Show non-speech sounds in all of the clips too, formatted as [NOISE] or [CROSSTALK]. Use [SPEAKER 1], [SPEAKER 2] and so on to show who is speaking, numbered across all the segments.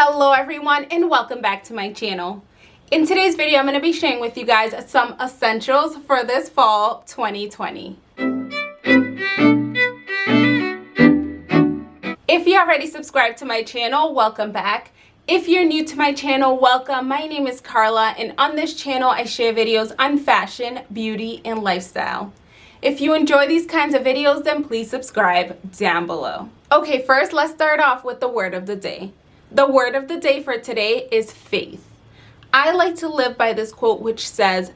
[SPEAKER 1] Hello everyone and welcome back to my channel. In today's video, I'm going to be sharing with you guys some essentials for this fall 2020. If you already subscribed to my channel, welcome back. If you're new to my channel, welcome. My name is Carla and on this channel I share videos on fashion, beauty, and lifestyle. If you enjoy these kinds of videos, then please subscribe down below. Okay, first let's start off with the word of the day. The word of the day for today is faith. I like to live by this quote which says,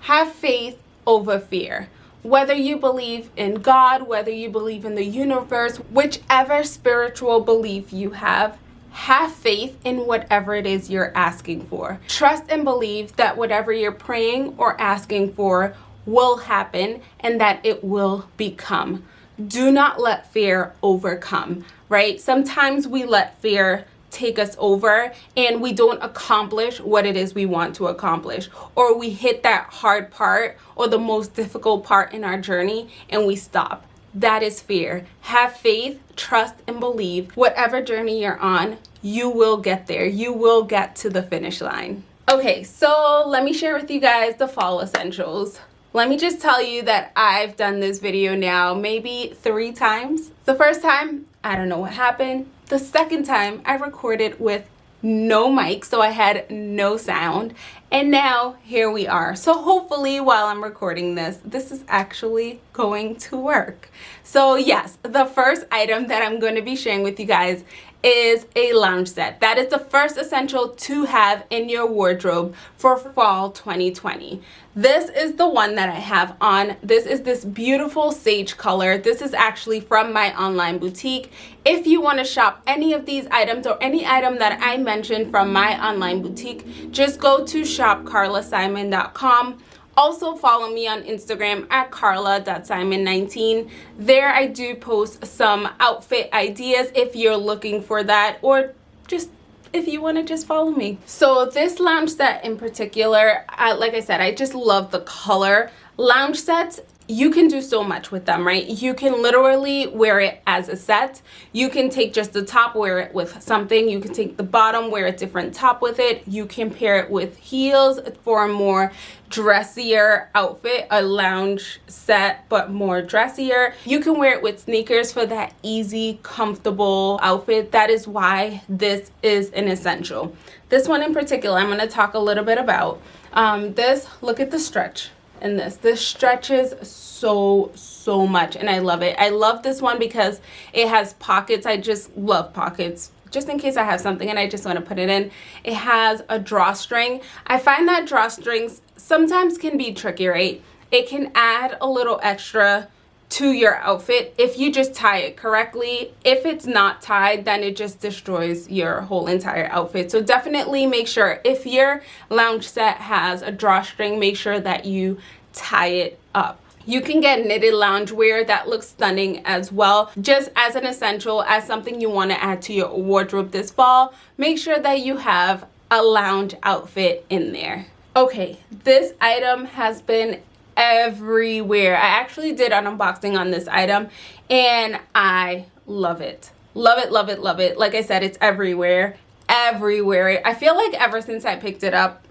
[SPEAKER 1] have faith over fear. Whether you believe in God, whether you believe in the universe, whichever spiritual belief you have, have faith in whatever it is you're asking for. Trust and believe that whatever you're praying or asking for will happen and that it will become. Do not let fear overcome, right? Sometimes we let fear take us over and we don't accomplish what it is we want to accomplish. Or we hit that hard part or the most difficult part in our journey and we stop. That is fear. Have faith trust and believe. Whatever journey you're on you will get there. You will get to the finish line. Okay so let me share with you guys the fall essentials. Let me just tell you that I've done this video now maybe three times. The first time, I don't know what happened. The second time I recorded with no mic so I had no sound. And now here we are. So hopefully while I'm recording this this is actually going to work. So yes the first item that I'm going to be sharing with you guys is a lounge set. That is the first essential to have in your wardrobe for fall 2020. This is the one that I have on. This is this beautiful sage color. This is actually from my online boutique. If you want to shop any of these items or any item that I mentioned from my online boutique, just go to shopcarlasimon.com also follow me on Instagram at carla.simon19. There I do post some outfit ideas if you're looking for that or just if you want to just follow me. So this lounge set in particular, I, like I said, I just love the color. Lounge sets you can do so much with them right you can literally wear it as a set you can take just the top wear it with something you can take the bottom wear a different top with it you can pair it with heels for a more dressier outfit a lounge set but more dressier. You can wear it with sneakers for that easy comfortable outfit. That is why this is an essential. This one in particular i'm going to talk a little bit about. Um, this look at the stretch in this. This stretches so so much and i love it. I love this one because it has pockets. I just love pockets just in case i have something and i just want to put it in it has a drawstring i find that drawstrings sometimes can be tricky right it can add a little extra to your outfit if you just tie it correctly. If it's not tied, then it just destroys your whole entire outfit. So definitely make sure if your lounge set has a drawstring, make sure that you tie it up. You can get knitted loungewear that looks stunning as well. Just as an essential, as something you want to add to your wardrobe this fall, make sure that you have a lounge outfit in there. Okay, this item has been everywhere. I actually did an unboxing on this item and I love it. Love it, love it, love it. Like I said, it's everywhere. Everywhere. I feel like ever since I picked it up,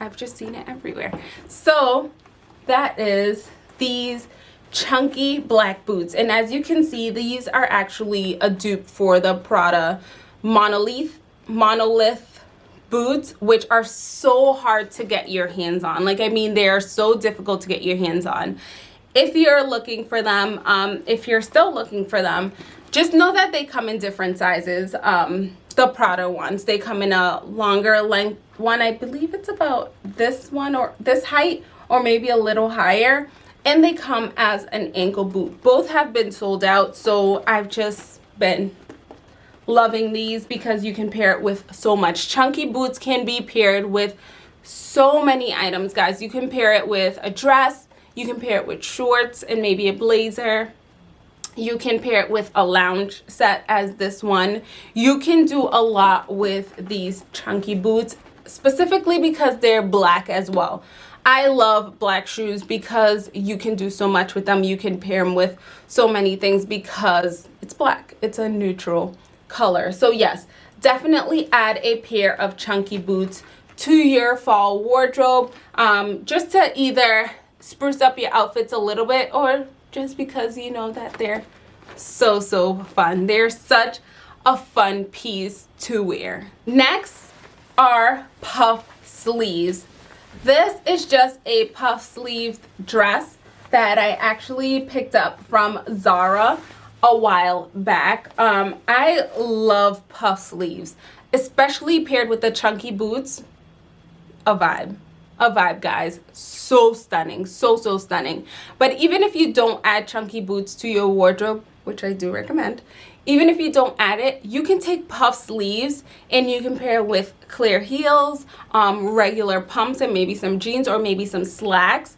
[SPEAKER 1] I've just seen it everywhere. So that is these chunky black boots. And as you can see, these are actually a dupe for the Prada Monolith, Monolith boots which are so hard to get your hands on. Like i mean they are so difficult to get your hands on. If you're looking for them um, if you're still looking for them just know that they come in different sizes um, the Prada ones. They come in a longer length one. I believe it's about this one or this height or maybe a little higher and they come as an ankle boot both have been sold out so I've just been loving these because you can pair it with so much. Chunky boots can be paired with so many items, guys. You can pair it with a dress. You can pair it with shorts and maybe a blazer. You can pair it with a lounge set as this one. You can do a lot with these chunky boots, specifically because they're black as well. I love black shoes because you can do so much with them. You can pair them with so many things because it's black. It's a neutral color. So yes, definitely add a pair of chunky boots to your fall wardrobe um, just to either spruce up your outfits a little bit or just because you know that they're so so fun they're such a fun piece to wear next are puff sleeves this is just a puff sleeved dress that I actually picked up from Zara a while back. Um, I love puff sleeves, especially paired with the chunky boots. A vibe. A vibe, guys. So stunning. So, so stunning. But even if you don't add chunky boots to your wardrobe, which I do recommend, even if you don't add it, you can take puff sleeves and you can pair with clear heels, um, regular pumps, and maybe some jeans or maybe some slacks.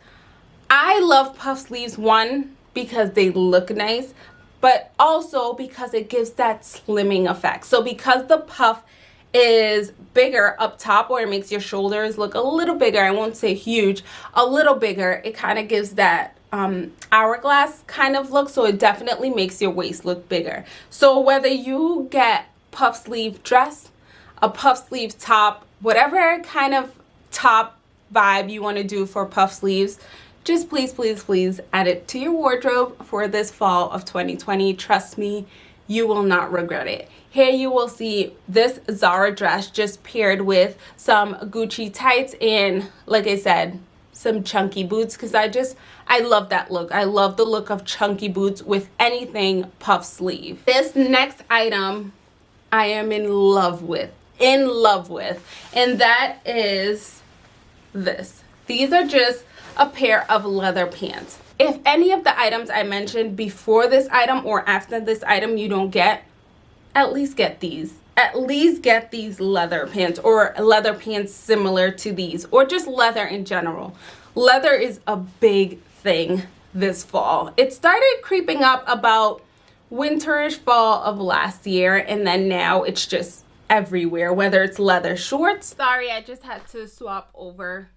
[SPEAKER 1] I love puff sleeves, one, because they look nice, but also because it gives that slimming effect. So because the puff is bigger up top or it makes your shoulders look a little bigger, I won't say huge, a little bigger, it kind of gives that um, hourglass kind of look. So it definitely makes your waist look bigger. So whether you get puff sleeve dress, a puff sleeve top, whatever kind of top vibe you want to do for puff sleeves, just please, please, please add it to your wardrobe for this fall of 2020. Trust me, you will not regret it. Here you will see this Zara dress just paired with some Gucci tights and like I said, some chunky boots because I just, I love that look. I love the look of chunky boots with anything puff sleeve. This next item I am in love with, in love with, and that is this. These are just a pair of leather pants. If any of the items I mentioned before this item or after this item you don't get, at least get these. At least get these leather pants or leather pants similar to these or just leather in general. Leather is a big thing this fall. It started creeping up about winterish fall of last year and then now it's just everywhere whether it's leather shorts sorry i just had to swap over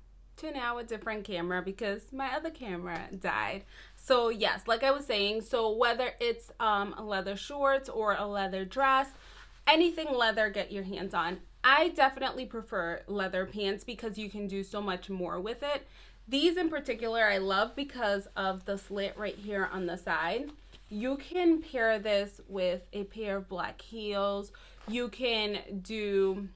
[SPEAKER 1] to now a different camera because my other camera died. So yes, like I was saying, so whether it's um, leather shorts or a leather dress, anything leather get your hands on. I definitely prefer leather pants because you can do so much more with it. These in particular I love because of the slit right here on the side. You can pair this with a pair of black heels. You can do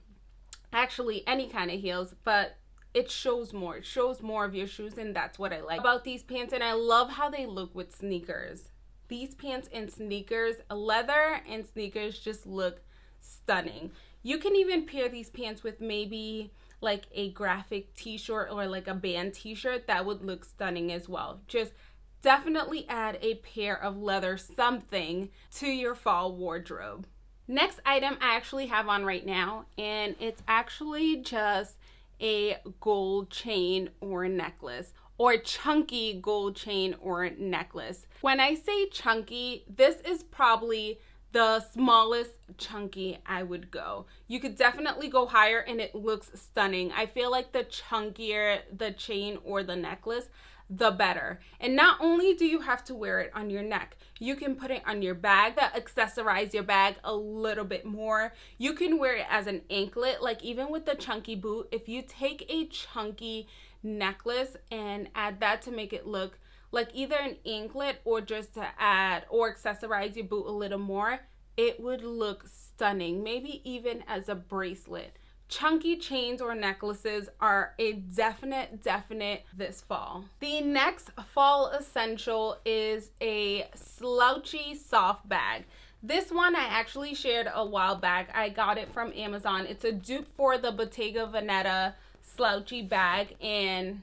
[SPEAKER 1] actually any kind of heels, but it shows more it shows more of your shoes and that's what i like about these pants and i love how they look with sneakers these pants and sneakers leather and sneakers just look stunning. You can even pair these pants with maybe like a graphic t-shirt or like a band t-shirt that would look stunning as well. Just definitely add a pair of leather something to your fall wardrobe. Next item i actually have on right now and it's actually just a gold chain or a necklace or chunky gold chain or necklace. When I say chunky, this is probably the smallest chunky I would go. You could definitely go higher and it looks stunning. I feel like the chunkier the chain or the necklace, the better. And not only do you have to wear it on your neck, you can put it on your bag to accessorize your bag a little bit more. You can wear it as an anklet, like even with the chunky boot, if you take a chunky necklace and add that to make it look like either an anklet or just to add or accessorize your boot a little more, it would look stunning. Maybe even as a bracelet. Chunky chains or necklaces are a definite definite this fall. The next fall essential is a slouchy soft bag. This one I actually shared a while back. I got it from Amazon. It's a dupe for the Bottega Veneta slouchy bag and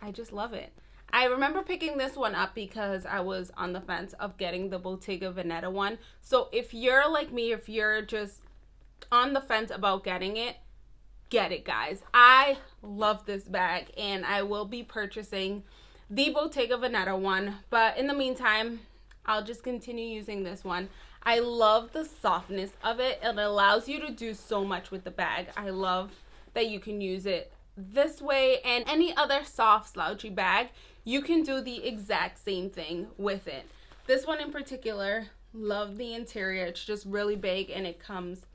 [SPEAKER 1] I just love it I remember picking this one up because I was on the fence of getting the Bottega Veneta one. So if you're like me if you're just on the fence about getting it get it guys. I love this bag and i will be purchasing the bottega veneta one. But in the meantime i'll just continue using this one. I love the softness of it. It allows you to do so much with the bag. I love that you can use it this way and any other soft slouchy bag you can do the exact same thing with it this one in particular love the interior it's just really big and it comes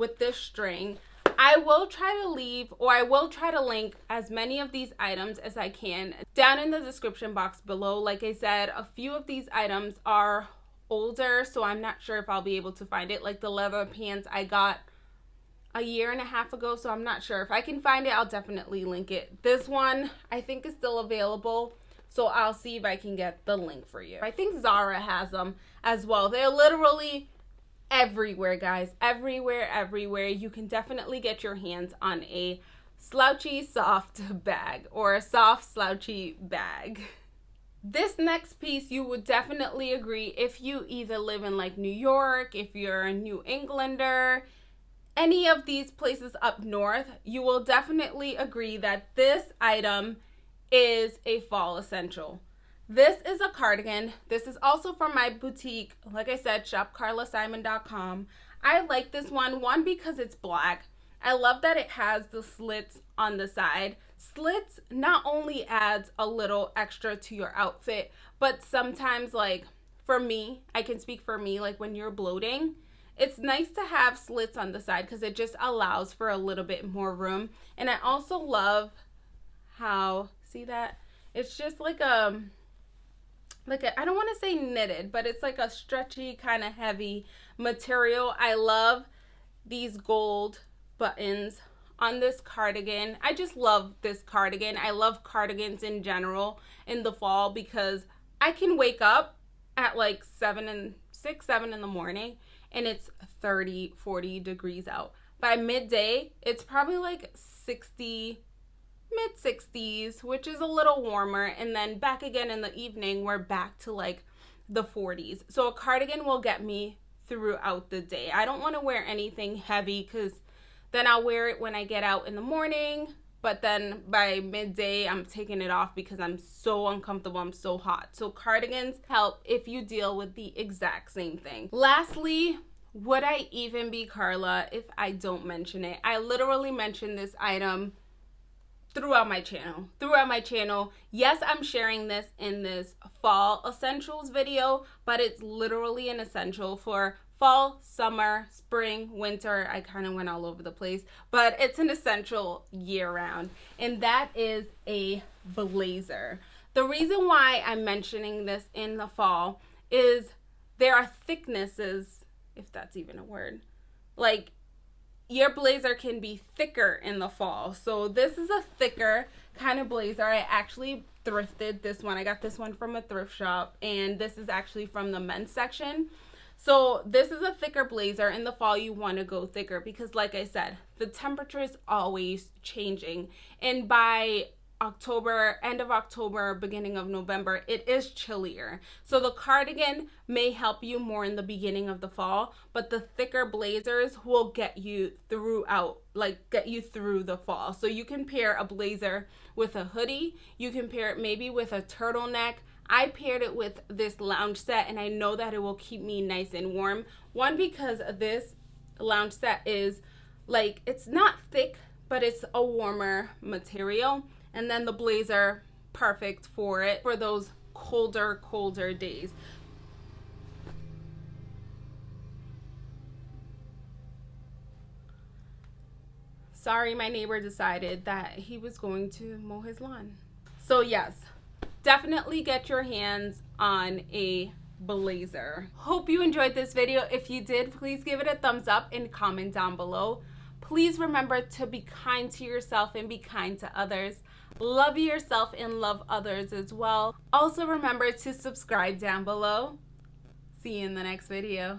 [SPEAKER 1] with this string. I will try to leave or I will try to link as many of these items as I can down in the description box below. Like I said, a few of these items are older, so I'm not sure if I'll be able to find it. Like the leather pants I got a year and a half ago, so I'm not sure. If I can find it, I'll definitely link it. This one I think is still available, so I'll see if I can get the link for you. I think Zara has them as well. They're literally everywhere, guys. Everywhere, everywhere. You can definitely get your hands on a slouchy soft [LAUGHS] bag or a soft slouchy bag. This next piece you would definitely agree if you either live in like New York, if you're a New Englander, any of these places up north, you will definitely agree that this item is a fall essential. This is a cardigan. This is also from my boutique. Like I said, shopcarlasimon.com. I like this one, one because it's black. I love that it has the slits on the side. Slits not only adds a little extra to your outfit, but sometimes like for me, I can speak for me, like when you're bloating, it's nice to have slits on the side because it just allows for a little bit more room. And I also love how, see that? It's just like a, um, like I don't want to say knitted, but it's like a stretchy kind of heavy material. I love these gold buttons on this cardigan. I just love this cardigan. I love cardigans in general in the fall because I can wake up at like 7 and 6, 7 in the morning and it's 30, 40 degrees out. By midday, it's probably like 60, mid 60s, which is a little warmer. And then back again in the evening, we're back to like the 40s. So a cardigan will get me throughout the day. I don't want to wear anything heavy because then I'll wear it when I get out in the morning. But then by midday, I'm taking it off because I'm so uncomfortable. I'm so hot. So cardigans help if you deal with the exact same thing. Lastly, would I even be Carla if I don't mention it? I literally mentioned this item throughout my channel throughout my channel yes i'm sharing this in this fall essentials video but it's literally an essential for fall summer spring winter i kind of went all over the place but it's an essential year round and that is a blazer the reason why i'm mentioning this in the fall is there are thicknesses if that's even a word like your blazer can be thicker in the fall. So this is a thicker kind of blazer. I actually thrifted this one. I got this one from a thrift shop and this is actually from the men's section. So this is a thicker blazer. In the fall, you want to go thicker because like I said, the temperature is always changing. And by October, end of October, beginning of November, it is chillier. So the cardigan may help you more in the beginning of the fall, but the thicker blazers will get you throughout, like get you through the fall. So you can pair a blazer with a hoodie. You can pair it maybe with a turtleneck. I paired it with this lounge set and I know that it will keep me nice and warm. One, because this lounge set is like, it's not thick, but it's a warmer material. And then the blazer perfect for it for those colder colder days. Sorry my neighbor decided that he was going to mow his lawn. So yes definitely get your hands on a blazer hope you enjoyed this video if you did please give it a thumbs up and comment down below please remember to be kind to yourself and be kind to others Love yourself and love others as well. Also remember to subscribe down below. See you in the next video.